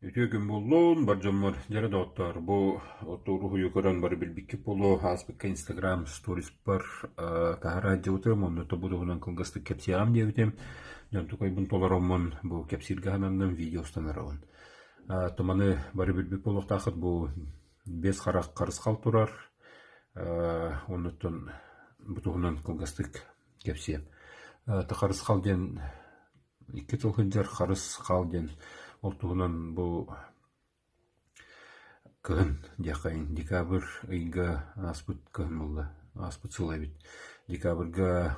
Үтүөгүн буллун баржаммар жара доттор бу отуру юкаран бар билбикки полу аспекка инстаграм сторис бар тахара жыбытым онно тобудугунан кылгастык кепсиям дебитим жан тукай бун бу кепсиргаанандан видеостанарабын томаны бары билбик полук тахыт бу бес харак карыскал турар оннуттан бутугунан Олтугунан бу кыһын диэхайын декабрь ыйга аспыт кыһын булла аспыт сылайбит декабрьга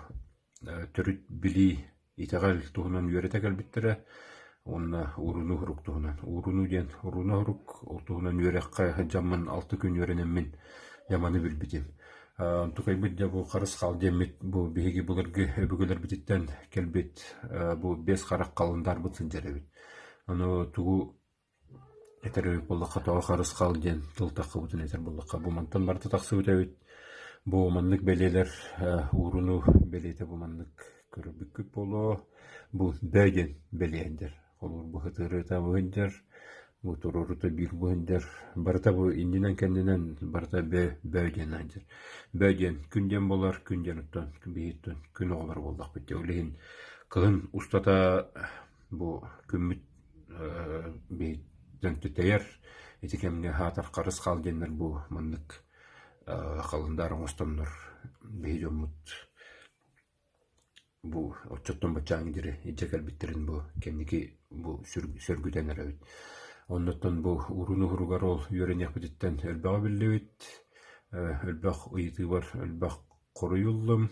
төрүт били итаgal туһунан үөрэтэ кэлбиттерэ онна уруну хурук туһунан уруну диэн уруну хурук ол туһунан үөрэххэ жаммын алты күн үөрэнэммин яманы билбитим тукайбыт да бу харыс хал демит бу биһиги булыргы өбүгөлөр бититтен келбит бу бес харак калындар бут сынжарабит Оно тугу этер боллакка тоо харыс кал диэн тылтакка бутун этер боллакка бу мантан барта бу маннык белелер ууруну белете бу маннык көрөбүккүт боло. Бу бөйден белеендер. Олор бу хытырыта быһындер бу турурута бир быһындер барта бу индинен кендинен барта бе бөйден анжер бөйден күнден болар күнден уттан бииттен күн оголор болдак бит олейин кыһын устата бу күммүт дөнтүтәйер итикемне хатар карыс халденнер бу маннык халындар оңостомнор бейдомут бу отчоттон бачаң дире ижекел биттерин бу кемники бу сөргүтен эребит оннотон бу уруну хуругар ол үйөренек бититтен өлбөг биллебит өлбөг ыйыты бар өлбөг коруюллум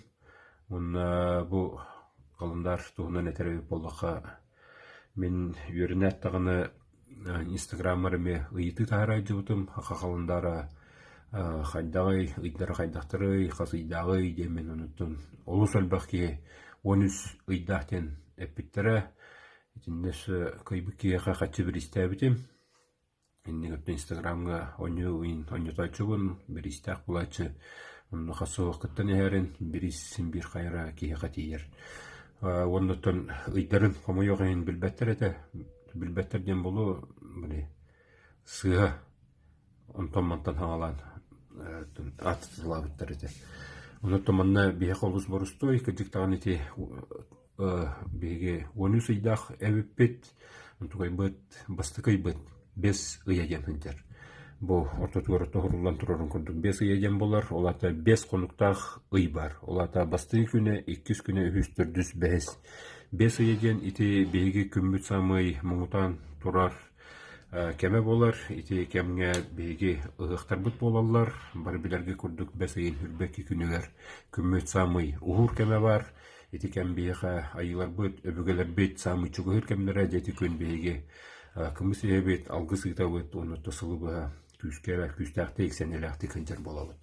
онна бу калындар туунан этеребит боллака Мен үөрүнэт тагыны инстаграммарыме ыйыты тахара жыбытым хакалындара хайдагай ыйдара хайдактырый хасыйдагый демен онуттун олус өлбахки он үс ыйдахтен эппиттере итиннес кыйбыккиэха хачы бир истээбитим иннигөттө инстаграмга оню уин онютайчугун бир истээх булачы онну хасуоккыттан эхерин бирис бир хайра киэха тиер оннотон ыйдарын хомойоҕайын билбэттер этэ билбэттер диэн болу били сыа онтоммантан хаалаан атытылаабыттар этэ онотто манна биэх олус борустой кыдьыктаҕан ити биһиги уонус ыйдаах эбиппит онтугайбыт бастыкайбыт бес ыйа диэн хынтер бу ортотугар тоһурулан турарын курдук бес ыйаден болар олата бес конуктах ый бар. Олата бастыын күнэ иккис күнэ үһүс төрдүс бэс. Бес ыйаден ити биһиги күмбүт самый муңутан турар кеме болар ити кемге биһиги ыһыктарбыт болаллар бар билерге курдук бес ыйын хүрбекки күнүгер күмбүт самый ухур кеме бар. Ити кем биэха айыларбыт өбүгелербит самый чугуһыр кемнере дети күн биһиги кымыс иэбит алгы сыытабыт онутта сылыбыһа күүскээбэ күүстээхти иксенелээхти кынчар болобут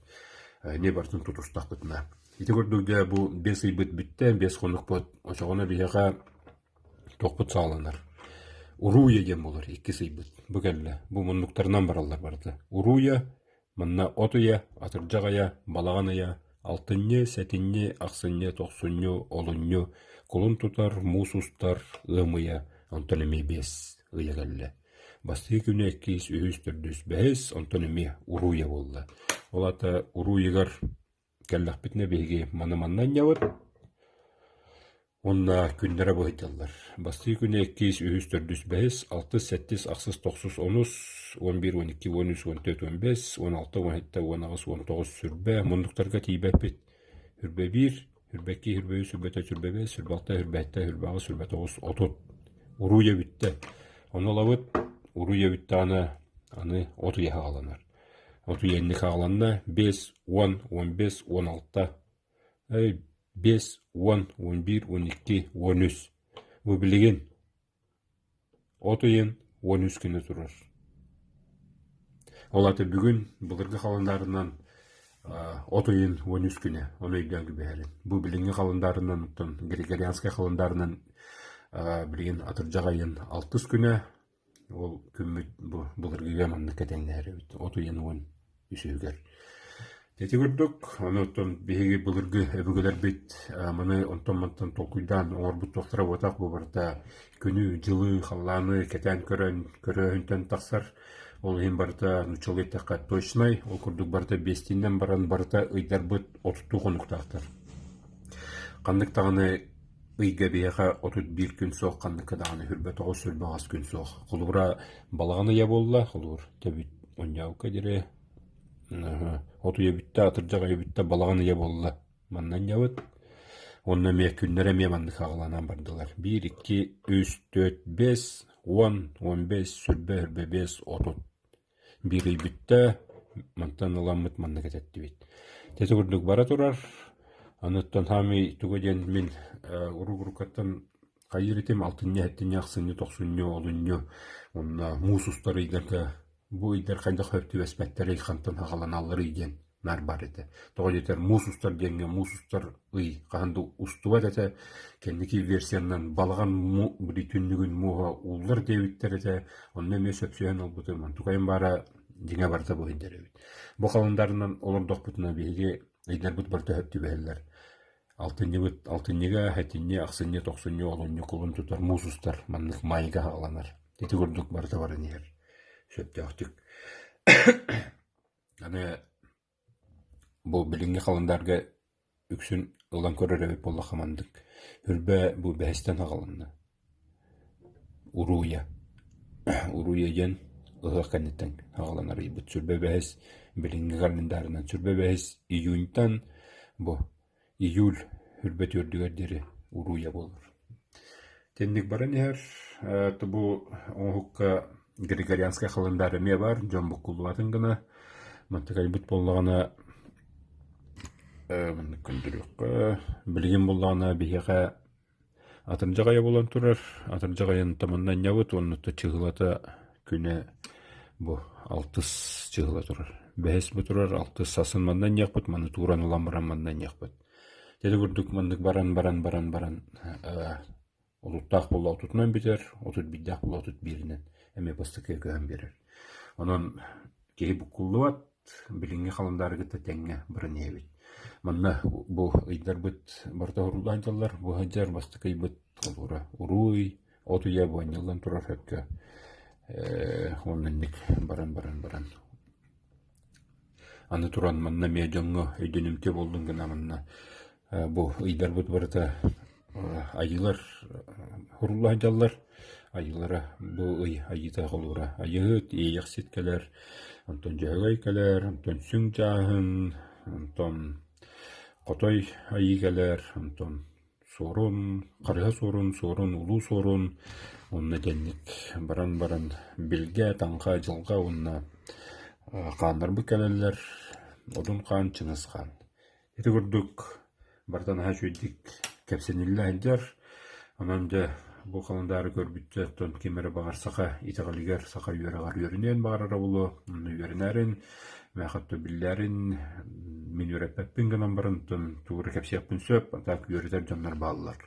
не бартын тутустахпытына ити көрдүгдэ бу бес ыйбыт бүтте бес хонукпут очоҕоно биһэҕэ тохпут сааланар. Урууя диэн болор икки сыйбыт бу кэллэ бу муннуктарынан бараллар барды урууя манна отуя атырдьаҕая балаҕаная алтынньы сэтинньи ахсынньы тохсунньу олунньу кулун тутар ыамыя онтон эми бес ыйа бастыы күнэ эккиис үһүс төрдүс бэһэс онтон эми урууя буолла ол ата урууйыгар кэллэхпитне биһиги маны-маннан ньабыт Онна күннәрә быһыталлар. Бастыы күнэ эккиис үһүс төрдүс бэһэс алтыс сеттис ахсыс тохсус онус он бир он икки он үч он төрт он бес он алты он хетте он агыс он тогуз сүрбэ мундуктарга тийбэппит хүрбэ бир хүрбэкки хүрбэ үс хүрбэте сүрбэ бес хүрбэ алта хүрбэ этте хүрбэ агыс хүрбэ уруя бүттааны аны оту яхааланар. Оту енни хааланна 5, 10, 15, 16, 5, 10, 11, 12, 13. Бу билеген оту ен 13 күні турар. Олаты бүгін бұлырғы қаландарынан оту ен 13 күні, оны үйден күбәлін. Бу билеген қаландарынан, григорианский қаландарынан билеген атыржаға ен 6 күні, ол күммүт булыргыга манна кетеңнээри оту януун үсүүгер Тети көрдік, оны оттон беги былыргы өбүгелер бит, маны онтон мантан толкуйдан оңорбут тоқтара отақ бұл барда. Күнү жылы халланы кетен көрөн көрөөнтөн тақсар. Ол ем барда нучал етаққа точнай ол көрдік барда бестинен баран барда ыйдар быт отуту конуктаактар кандык таганы ыйга бияха отут бир күн соох кандыкка даганы хүрбө тогуз сүрбагас күн соох кулубура балаганы я болла кулубур тебит оньяука дире оту ебитте атыржага ебитте балаган ие болла. Маннан ябыт онна күннере мия манны хагаланан бардылар. Бир үч төрт бес он он бес сүрбе үрбе бес отут бир мантан тети курдук бара турар. Аныттан хами тугеден мен уругурукаттан кайыритим алтыння хеттиння аксынню токсунню олунню онна муусустар ыйдарга бу идер хайда хөптү эспеттер хантан хагаланаллар иден нар бар эте того жетер мусустар денге мусустар ый канды устуба эте кенники версиянан балган му бри түннүгүн муга уллар дебиттер эте онна ме сөпсөөн олбуту ман тугайын бара диңе барта бу индеребит бу каландарынан олордок бутуна ыйдар бут барта хөптү бэһэллер алтынны бут алтынныга хатинне аксынне токсунне олунне кулун тутар мусустар маннык майга хагаланар тети көрдүк барта барын ер сөптөктүк аны бу билинге каландарга үксүн ылан көрөр эбит болла хамандык. Үрбө бу бэхистен агаланна уруя уруя ден ибут сүрбе бэхис билинге календарынан сүрбе бэхис июньтан бу июль үрбө төрдүгердери уруя болор тенник баран эр бу оңукка григорианская халындары ме бар жон буккулубатын гына бут боллагана мындык көндүрүккө билген боллагана бихеха атыржагая болан турар. Атыржагайын таманнан нябыт оннута чыгылата күнэ бу алтыс чыгыла турар бэс бу турар алтыс сасын мандан якпыт маны тууран улан баран мандан якпыт теди курдук мандык баран баран баран баран олуттаах болла отутунан битер отут биддаах болла отут биринен эме бастыкы көһөн берер онон киһи буккуллубат билиңи халындары гыта теңҥе бырын эбит манна бу ыйдарбыт барта урулаанчаллар бу хаджар бастыкыйбыт олура уруй отуя буанняллан турар хөккө э, оннанник баран баран баран. Аны туран манна мия жоңго өйдөнүмте болдун гына манна. Э, бу ыйдарбыт барыта э, айылар хурулаанчаллар айылара бу ый айыта холура айыт иях ситкелер онтон жөгөй келер онтон сүң жаахын онтон котой айы келер онтон сорун карыа сорун сорун улуу сорун онна денник баран баран билге таңка жылга онна каандарбы келелер одун каан чыңыз каан эти курдук бартан айдар онан же бу каландары көрбүтчө тон кемере багар сака итагалигер сака үөрагар үөрүнен багарара булу үөрүнәрин мәхәттө билләрин мин үөрәппәппин гынан барын тон тугры кепсиякпин сөп так үөрүтер жаннар бааллар.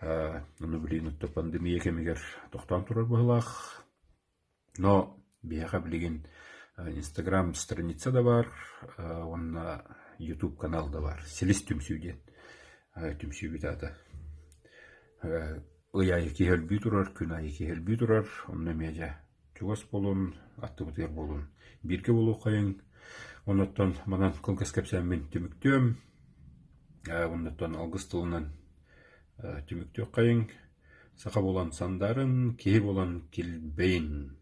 Аны билин утта пандемия кемигер токтан турар быһылаах но биэха билигин инстаграм страница да бар онна ютуб канал да бар. Селис түмсүүден түмсүүбүт ата ыяйы киһэлбүү турар күн айы киһэлбүү турар онна меже чугас болун аттыбытыгар болун. Бирге болуу кайың онноттон манан кылгас кепсәммин түмүктөм онноттон алгыс тылынан түмүктөө кайың сака болан сандарын киһи болан килбейин